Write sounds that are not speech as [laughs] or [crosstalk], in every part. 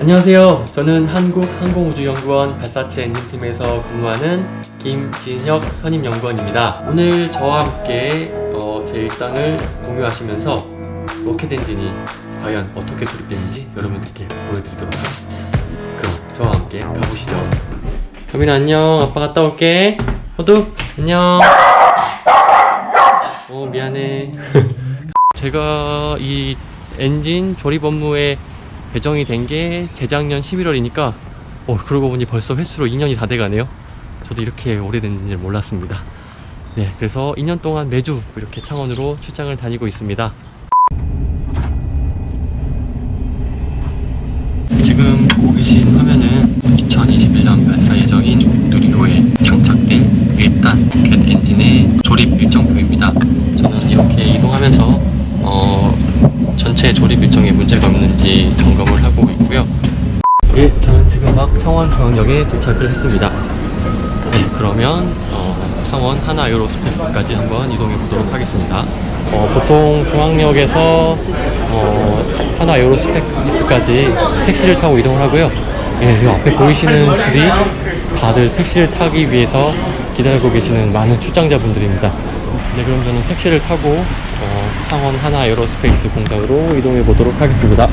안녕하세요. 저는 한국항공우주연구원 발사체 엔진팀에서 근무하는 김진혁 선임연구원입니다. 오늘 저와 함께 어, 제 일상을 공유하시면서 로켓 엔진이 과연 어떻게 조립되는지 여러분들께 보여드리도록 하겠습니다. 그럼 저와 함께 가보시죠. 현민아 안녕. 아빠 갔다 올게. 호두 안녕. 어 미안해. [laughs] 제가 이 엔진 조립 업무에 배정이 된 게 재작년 11월이니까 어 그러고 보니 벌써 횟수로 2년이 다 돼가네요. 저도 이렇게 오래된지 몰랐습니다. 네 그래서 2년 동안 매주 이렇게 창원으로 출장을 다니고 있습니다. 지금 보고 계신 화면은 2021년 발사 예정인 누리호에 장착된 1단 로켓 엔진의 조립 일정표입니다. 저는 이렇게 이동하면서 어, 전체 조립 일정에 문제가 없는지 점검을 하고 있고요. 예, 저는 지금 막 창원중앙역에 도착을 했습니다. 네, 그러면 어, 창원 한화 에어로스페이스까지 한번 이동해 보도록 하겠습니다. 어, 보통 중앙역에서 어, 한화 에어로스페이스까지 택시를 타고 이동을 하고요. 예, 이 앞에 보이시는 줄이 다들 택시를 타기 위해서 기다리고 계시는 많은 출장자분들입니다. 네, 그럼 저는 택시를 타고 어, 창원 한화 에어로스페이스 공장으로 이동해 보도록 하겠습니다.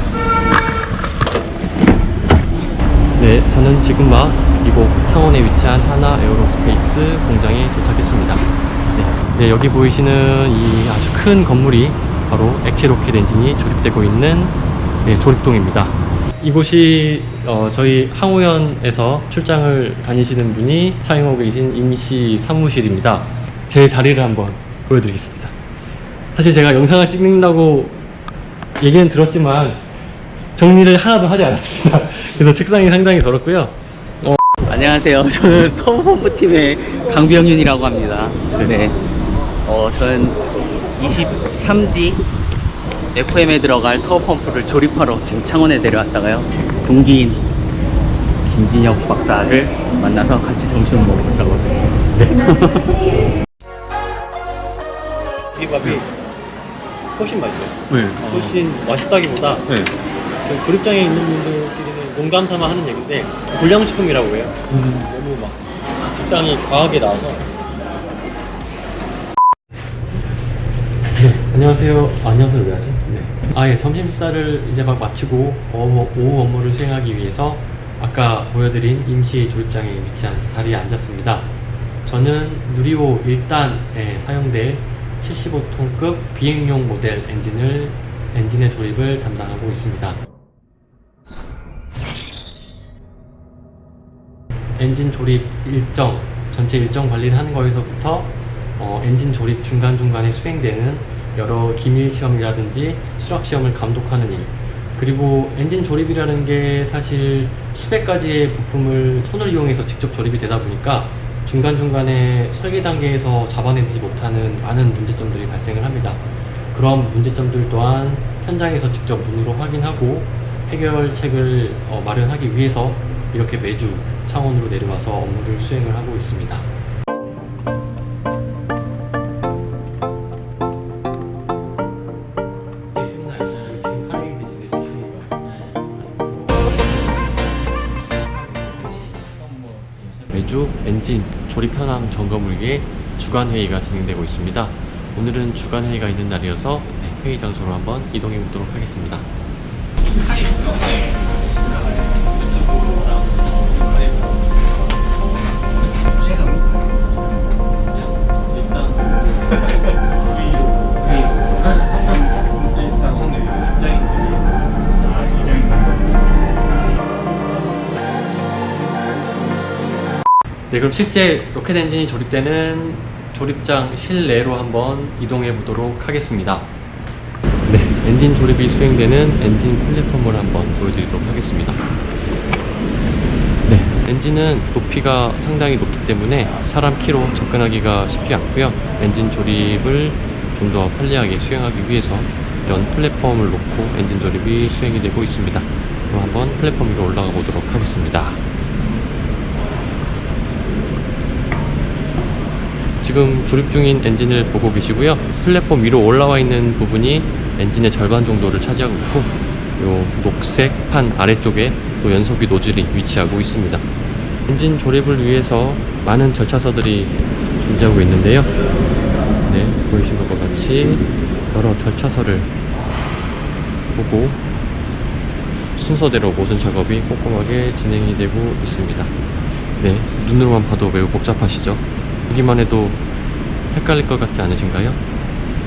네, 저는 지금 막 이곳 창원에 위치한 한화 에어로스페이스 공장에 도착했습니다. 네, 네, 여기 보이시는 이 아주 큰 건물이 바로 액체 로켓 엔진이 조립되고 있는 네, 조립동입니다. 이곳이 어, 저희 항우연에서 출장을 다니시는 분이 사용하고 계신 임시 사무실입니다. 제 자리를 한번 보여드리겠습니다. 사실 제가 영상을 찍는다고 얘기는 들었지만 정리를 하나도 하지 않았습니다. [laughs] 그래서 책상이 상당히 더럽고요. 안녕하세요. 저는 터보펌프 팀의 강병윤이라고 합니다. 네. 어, 저는 23지 FM에 들어갈 터보펌프를 조립하러 지금 창원에 내려왔다가요. 동기인 김진혁 박사를 만나서 같이 점심을 먹으려고 네. [laughs] 비빔밥이 훨씬 맛있어요. 네. 훨씬 맛있다기보다 네. 그 조립장에 있는 분들끼리는 농담 삼아 하는 얘기인데 불량식품이라고 해요. 너무 막 식당이 과하게 나와서. 네, 안녕하세요. 아, 안녕하세요. 왜 하지? 네. 아, 예, 점심 식사를 이제 막 마치고 어, 오후 업무를 수행하기 위해서 아까 보여드린 임시 조립장에 위치한 자리에 앉았습니다. 저는 누리호 1단에 사용될 75톤급 비행용 모델 엔진을 엔진의 조립을 담당하고 있습니다. 엔진 조립 일정, 전체 일정 관리를 하는 거에서부터 어, 엔진 조립 중간중간에 수행되는 여러 기밀 시험이라든지 수락 시험을 감독하는 일 그리고 엔진 조립이라는 게 사실 수백 가지의 부품을 손을 이용해서 직접 조립이 되다 보니까 중간중간에 설계 단계에서 잡아내지 못하는 많은 문제점들이 발생을 합니다. 그런 문제점들 또한 현장에서 직접 눈으로 확인하고 해결책을 어, 마련하기 위해서 이렇게 매주 창원으로 내려와서 업무를 수행을 하고 있습니다. 매주 엔진 조립 현황 점검을 위해 주간 회의가 진행되고 있습니다. 오늘은 주간 회의가 있는 날이어서 네, 회의 장소로 한번 이동해 보도록 하겠습니다. 네, 그럼 실제 로켓 엔진이 조립되는 조립장 실내로 한번 이동해 보도록 하겠습니다. 네, 엔진 조립이 수행되는 엔진 플랫폼을 한번 보여드리도록 하겠습니다. 네, 엔진은 높이가 상당히 높기 때문에 사람 키로 접근하기가 쉽지 않고요. 엔진 조립을 좀 더 편리하게 수행하기 위해서 이런 플랫폼을 놓고 엔진 조립이 수행이 되고 있습니다. 그럼 한번 플랫폼 위로 올라가 보도록 하겠습니다. 지금 조립 중인 엔진을 보고 계시고요. 플랫폼 위로 올라와 있는 부분이 엔진의 절반 정도를 차지하고 있고 요 녹색 판 아래쪽에 또 연소기 노즐이 위치하고 있습니다. 엔진 조립을 위해서 많은 절차서들이 존재하고 있는데요. 네, 보이신 것과 같이 여러 절차서를 보고 순서대로 모든 작업이 꼼꼼하게 진행이 되고 있습니다. 네, 눈으로만 봐도 매우 복잡하시죠? 보기만 해도 헷갈릴 것 같지 않으신가요?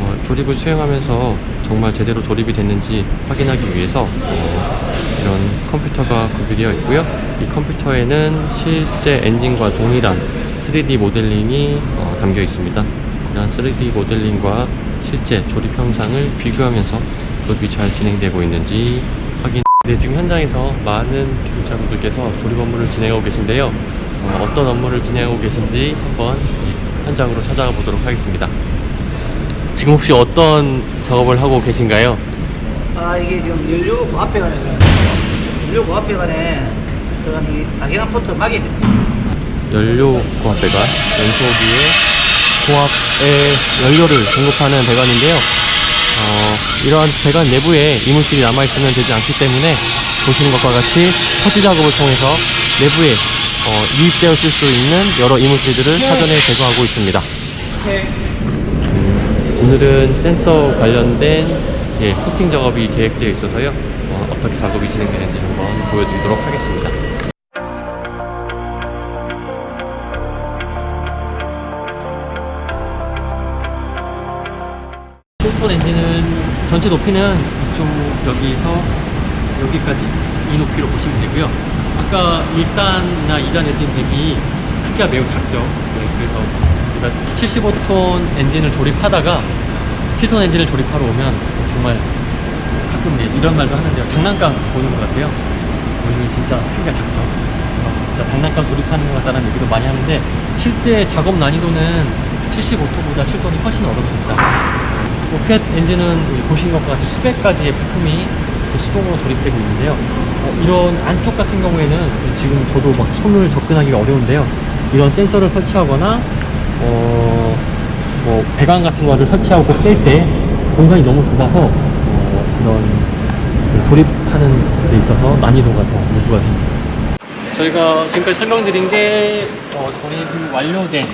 어, 조립을 수행하면서 정말 제대로 조립이 됐는지 확인하기 위해서 어, 이런 컴퓨터가 구비되어 있고요. 이 컴퓨터에는 실제 엔진과 동일한 3D 모델링이 어, 담겨 있습니다. 이런 3D 모델링과 실제 조립 형상을 비교하면서 조립이 잘 진행되고 있는지 확인. 네, 지금 현장에서 많은 기술자분들께서 조립 업무를 진행하고 계신데요. 어, 떤 업무를 진행하고 계신지 한번 현장으로 찾아가 보도록 하겠습니다. 지금 혹시 어떤 작업을 하고 계신가요? 아 이게 지금 연료구 앞에 가네 연료구 앞에 가네 들어간 이 다경한 포트 막입니다 연료 고압 배관 연소기에 고압의 연료를 공급하는 배관인데요. 어, 이러한 배관 내부에 이물질이 남아있으면 되지 않기 때문에 보시는 것과 같이 터치 작업을 통해서 내부에 어, 유입되었을 수 있는 여러 이물질들을 사전에 제거하고 있습니다. 음, 오늘은 센서 관련된 예, 코팅 작업이 계획되어 있어서요. 어, 어떻게 작업이 진행되는지 한번 보여드리도록 하겠습니다. 톤 엔진은 전체 높이는 이쪽 여기서 여기까지 이 높이로 보시면 되고요. 아까 1단이나 2단 엔진 대비 크기가 매우 작죠. 네, 그래서 우리가 75톤 엔진을 조립하다가 7톤 엔진을 조립하러 오면 정말 가끔 이런 말도 하는데요. 장난감 보는 것 같아요. 보이면 진짜 크기가 작죠. 어, 진짜 장난감 조립하는 것 같다는 얘기도 많이 하는데 실제 작업 난이도는 75톤보다 7톤이 훨씬 어렵습니다. 로켓 엔진은 보시는 것과 같이 수백 가지의 부품이 그 수동으로 조립되고 있는데요. 어, 이런 안쪽 같은 경우에는 지금 저도 막 손을 접근하기가 어려운데요. 이런 센서를 설치하거나 어, 뭐 배관 같은 거를 설치하고 뺄때 공간이 너무 좁아서 어, 이런 그 조립하는 데 있어서 난이도가 더 요구가 됩니다. 저희가 지금까지 설명드린 게 어, 조립이 완료된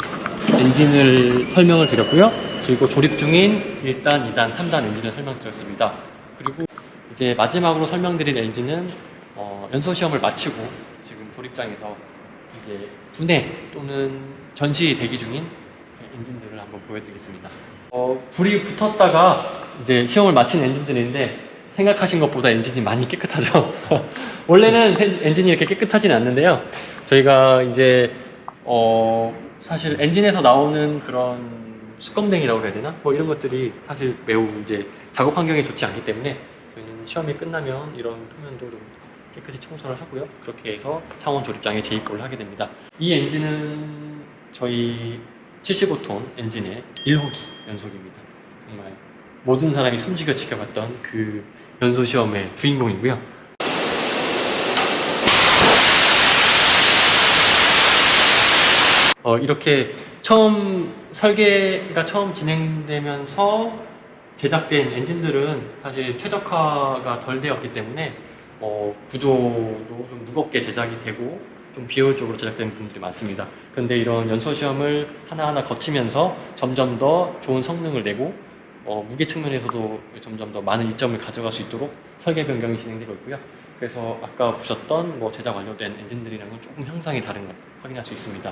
엔진을 설명을 드렸고요. 그리고 조립 중인 1단, 2단, 3단 엔진을 설명드렸습니다. 그리고 이제 마지막으로 설명드릴 엔진은 어, 연소 시험을 마치고 지금 조립장에서 이제 분해 또는 전시 대기 중인 엔진들을 한번 보여드리겠습니다. 어, 불이 붙었다가 이제 시험을 마친 엔진들인데 생각하신 것보다 엔진이 많이 깨끗하죠. [laughs] 원래는 엔- 엔진이 이렇게 깨끗하진 않는데요. 저희가 이제 어, 사실 엔진에서 나오는 그런 수검댕이라고 해야 되나? 뭐 이런 것들이 사실 매우 이제 작업 환경이 좋지 않기 때문에 저희는 시험이 끝나면 이런 표면도 좀 깨끗이 청소를 하고요. 그렇게 해서 창원 조립장에 재입고를 하게 됩니다. 이 엔진은 저희 75톤 엔진의 1호기 연속입니다. 정말 모든 사람이 숨죽여 지켜봤던 그 연소 시험의 주인공이고요. 어, 이렇게 처음 설계가 처음 진행되면서 제작된 엔진들은 사실 최적화가 덜 되었기 때문에 어, 구조도 좀 무겁게 제작이 되고 좀 비효율적으로 제작된 부분들이 많습니다. 근데 이런 연소 시험을 하나하나 거치면서 점점 더 좋은 성능을 내고 어, 무게 측면에서도 점점 더 많은 이점을 가져갈 수 있도록 설계 변경이 진행되고 있고요. 그래서 아까 보셨던 뭐 제작 완료된 엔진들이랑은 조금 형상이 다른 걸 확인할 수 있습니다.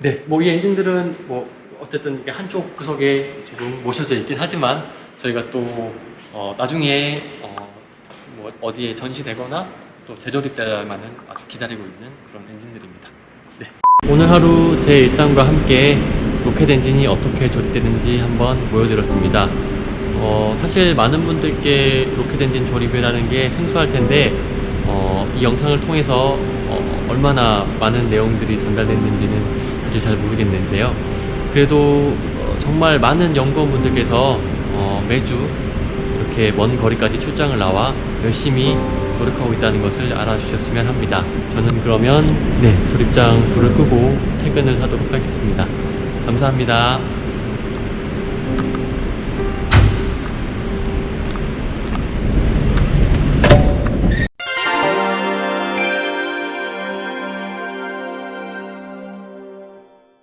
네, 뭐 이 엔진들은 뭐 어쨌든 한쪽 구석에 조금 모셔져 있긴 하지만 저희가 또 어, 나중에 어, 뭐 어디에 전시되거나 또 재조립되기만을 아주 기다리고 있는 그런 엔진들입니다. 네. 오늘 하루 제 일상과 함께 로켓 엔진이 어떻게 조립되는지 한번 보여드렸습니다. 어, 사실 많은 분들께 로켓 엔진 조립이라는 게 생소할 텐데 어, 이 영상을 통해서 어, 얼마나 많은 내용들이 전달됐는지는 사실 잘 모르겠는데요. 그래도 어, 정말 많은 연구원분들께서 어, 매주 이렇게 먼 거리까지 출장을 나와 열심히 노력하고 있다는 것을 알아주셨으면 합니다. 저는 그러면 네 조립장 불을 끄고 퇴근을 하도록 하겠습니다. 감사합니다.